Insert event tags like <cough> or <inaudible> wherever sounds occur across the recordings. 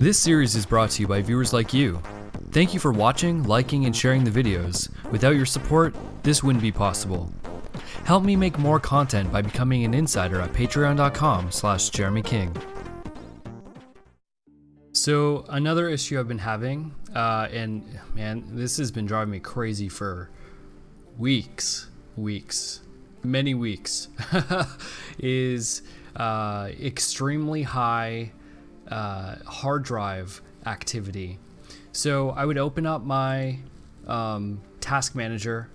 This series is brought to you by viewers like you. Thank you for watching, liking, and sharing the videos. Without your support, this wouldn't be possible. Help me make more content by becoming an insider at patreon.com slash Jeremy King. So another issue I've been having, uh, and man, this has been driving me crazy for weeks, weeks, many weeks, <laughs> is uh, extremely high uh, hard drive activity. So I would open up my um, task manager,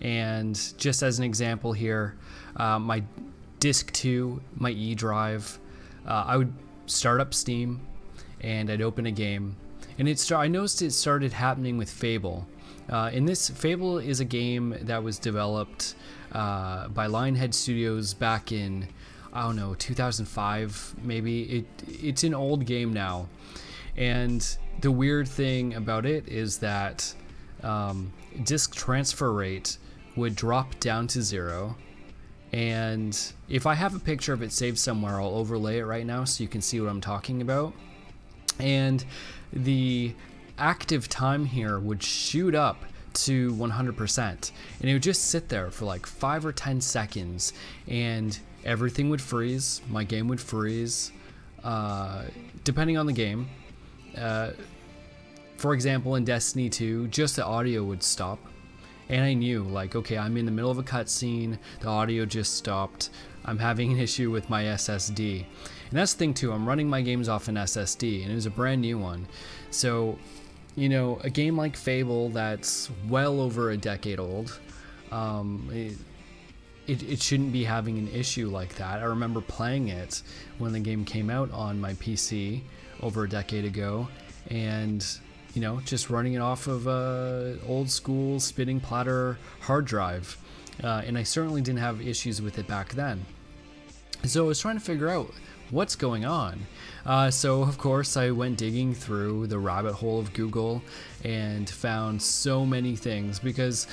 and just as an example here, uh, my disk 2, my E drive, uh, I would start up Steam and I'd open a game. And it start, I noticed it started happening with Fable. Uh, and this Fable is a game that was developed uh, by Lionhead Studios back in I don't know 2005 maybe. It it's an old game now, and the weird thing about it is that um, disk transfer rate would drop down to zero. And if I have a picture of it saved somewhere, I'll overlay it right now so you can see what I'm talking about. And the active time here would shoot up to 100% and it would just sit there for like 5 or 10 seconds and everything would freeze my game would freeze uh, depending on the game. Uh, for example in Destiny 2 just the audio would stop. And I knew like okay I'm in the middle of a cutscene the audio just stopped I'm having an <laughs> issue with my SSD and that's the thing too I'm running my games off an SSD and it was a brand new one. So you know, a game like Fable that's well over a decade old, um, it, it, it, shouldn't be having an issue like that. I remember playing it when the game came out on my PC over a decade ago, and you know, just running it off of a old school spinning platter hard drive, uh, and I certainly didn't have issues with it back then. So I was trying to figure out what's going on? Uh, so, of course, I went digging through the rabbit hole of Google and found so many things because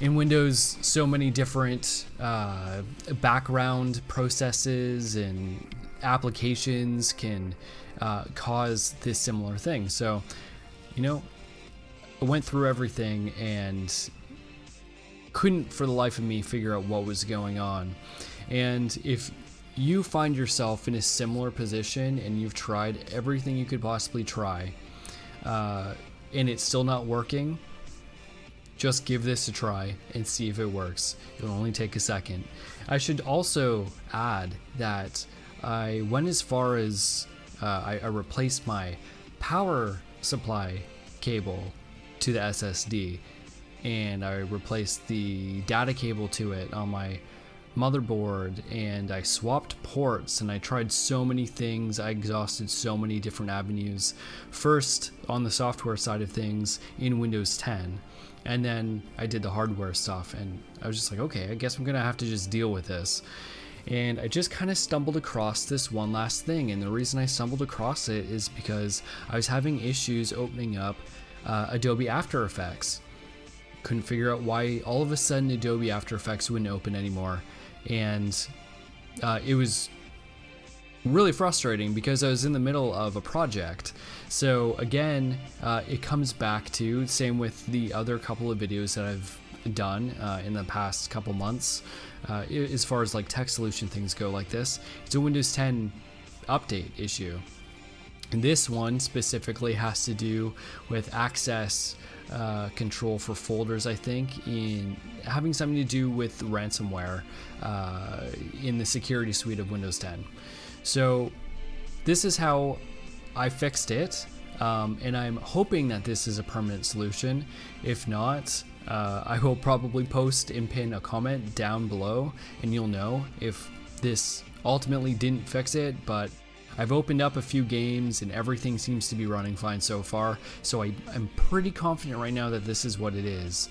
in Windows, so many different uh, background processes and applications can uh, cause this similar thing. So, you know, I went through everything and couldn't for the life of me figure out what was going on. And if you find yourself in a similar position and you've tried everything you could possibly try uh, and it's still not working, just give this a try and see if it works. It'll only take a second. I should also add that I went as far as uh, I, I replaced my power supply cable to the SSD and I replaced the data cable to it on my motherboard and I swapped ports and I tried so many things. I exhausted so many different avenues. First, on the software side of things in Windows 10, and then I did the hardware stuff and I was just like, okay, I guess I'm gonna have to just deal with this. And I just kind of stumbled across this one last thing, and the reason I stumbled across it is because I was having issues opening up uh, Adobe After Effects couldn't figure out why all of a sudden Adobe After Effects wouldn't open anymore and uh, it was really frustrating because I was in the middle of a project. So again, uh, it comes back to same with the other couple of videos that I've done uh, in the past couple months uh, as far as like tech solution things go like this. It's a Windows 10 update issue. This one specifically has to do with access uh, control for folders, I think, in having something to do with ransomware uh, in the security suite of Windows 10. So this is how I fixed it, um, and I'm hoping that this is a permanent solution. If not, uh, I will probably post and pin a comment down below, and you'll know if this ultimately didn't fix it, but I've opened up a few games and everything seems to be running fine so far, so I, am pretty confident right now that this is what it is.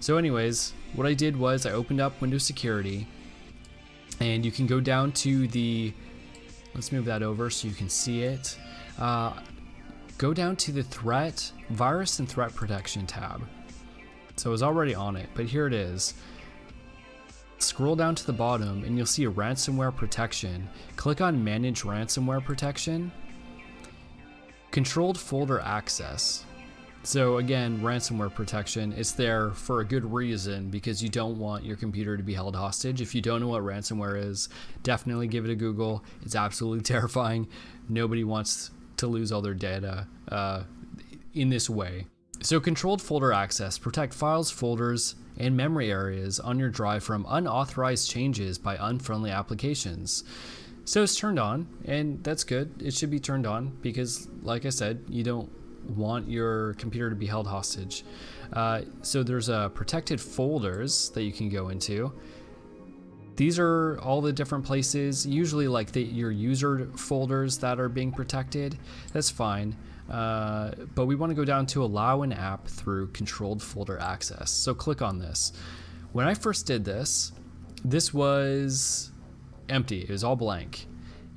So anyways, what I did was I opened up Windows Security, and you can go down to the, let's move that over so you can see it. Uh, go down to the Threat, Virus and Threat Protection tab. So I was already on it, but here it is. Scroll down to the bottom and you'll see a ransomware protection. Click on manage ransomware protection. Controlled folder access. So again, ransomware protection, it's there for a good reason because you don't want your computer to be held hostage. If you don't know what ransomware is, definitely give it a Google. It's absolutely <laughs> terrifying. Nobody wants to lose all their data uh, in this way. So controlled folder access protect files, folders, and memory areas on your drive from unauthorized changes by unfriendly applications. So it's turned on, and that's good. It should be turned on because, like I said, you don't want your computer to be held hostage. Uh, so there's uh, protected folders that you can go into. These are all the different places, usually like the, your user folders that are being protected. That's fine. Uh, but we want to go down to allow an app through controlled folder access. So click on this. When I first did this, this was empty. It was all blank.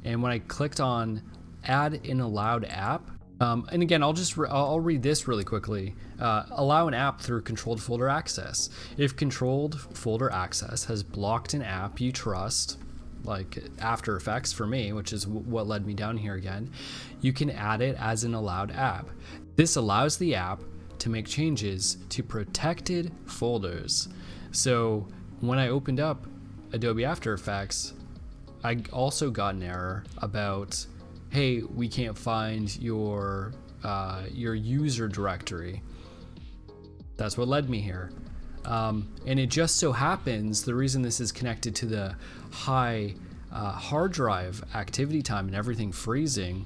And when I clicked on add an allowed app, um, and again, I'll just re I'll read this really quickly. Uh, allow an app through controlled folder access. If controlled folder access has blocked an app you trust, like After Effects for me, which is what led me down here again, you can add it as an allowed app. This allows the app to make changes to protected folders. So when I opened up Adobe After Effects, I also got an error about hey, we can't find your uh, your user directory. That's what led me here. Um, and it just so happens the reason this is connected to the high uh, hard drive activity time and everything freezing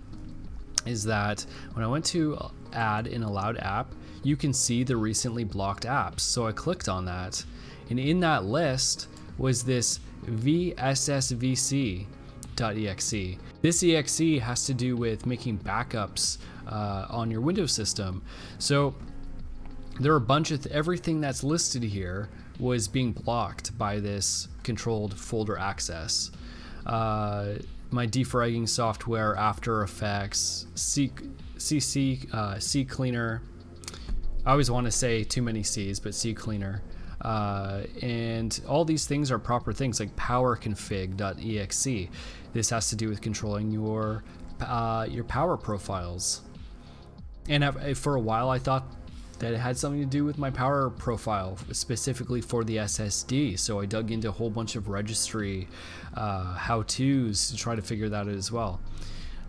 is that when I went to add an allowed app, you can see the recently blocked apps. So I clicked on that, and in that list was this vssvc.exe. This exe has to do with making backups uh, on your Windows system. So there are a bunch of th everything that's listed here was being blocked by this controlled folder access. Uh, my defragging software, After Effects, C, CC, uh, CCleaner. I always want to say too many C's, but CCleaner. Uh, and all these things are proper things like powerconfig.exe. This has to do with controlling your uh, your power profiles. And for a while, I thought that it had something to do with my power profile, specifically for the SSD. So I dug into a whole bunch of registry uh, how-tos to try to figure that out as well.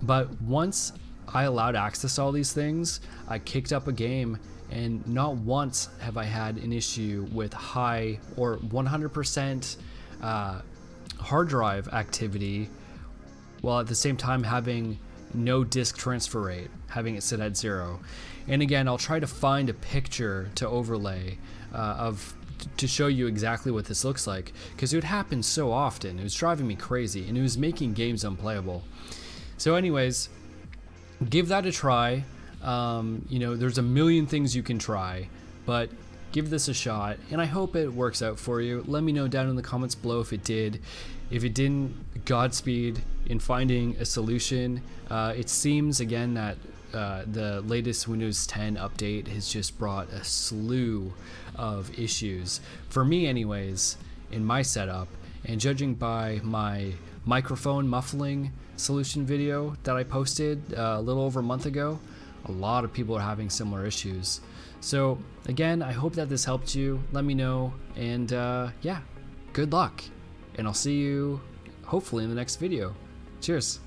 But once I allowed access to all these things, I kicked up a game and not once have I had an issue with high or 100% uh, hard drive activity while at the same time having no disk transfer rate, having it sit at zero. And again, I'll try to find a picture to overlay uh, of to show you exactly what this looks like because it would happen so often. It was driving me crazy and it was making games unplayable. So anyways, give that a try. Um, you know, there's a million things you can try, but give this a shot and I hope it works out for you. Let me know down in the comments below if it did. If it didn't, Godspeed in finding a solution. Uh, it seems again that uh, the latest Windows 10 update has just brought a slew of issues. For me, anyways, in my setup, and judging by my microphone muffling solution video that I posted uh, a little over a month ago, a lot of people are having similar issues. So again, I hope that this helped you. Let me know, and uh, yeah, good luck. And I'll see you hopefully in the next video. Cheers.